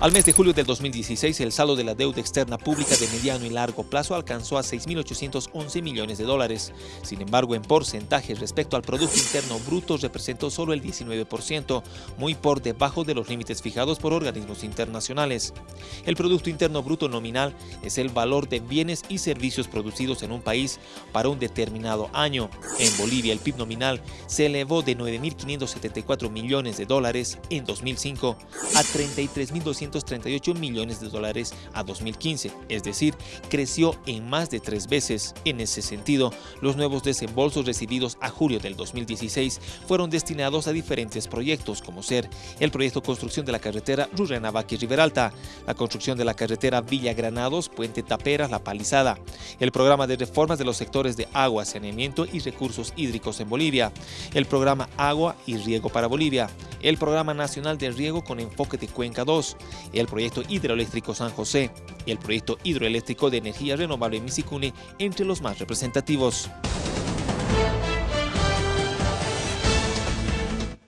Al mes de julio del 2016, el saldo de la deuda externa pública de mediano y largo plazo alcanzó a 6.811 millones de dólares. Sin embargo, en porcentaje respecto al Producto Interno Bruto representó solo el 19%, muy por debajo de los límites fijados por organismos internacionales. El Producto Interno Bruto nominal es el valor de bienes y servicios producidos en un país para un determinado año. En Bolivia, el PIB nominal se elevó de 9.574 millones de dólares en 2005 a 33.200 238 millones de dólares a 2015, es decir, creció en más de tres veces. En ese sentido, los nuevos desembolsos recibidos a julio del 2016 fueron destinados a diferentes proyectos, como ser el proyecto construcción de la carretera Rurrenabaque-Riberalta, la construcción de la carretera Villa Granados, Puente Taperas, La Palizada, el programa de reformas de los sectores de agua, saneamiento y recursos hídricos en Bolivia, el programa Agua y Riego para Bolivia, el Programa Nacional de Riego con enfoque de Cuenca 2, el Proyecto Hidroeléctrico San José el Proyecto Hidroeléctrico de Energía Renovable Misicune entre los más representativos.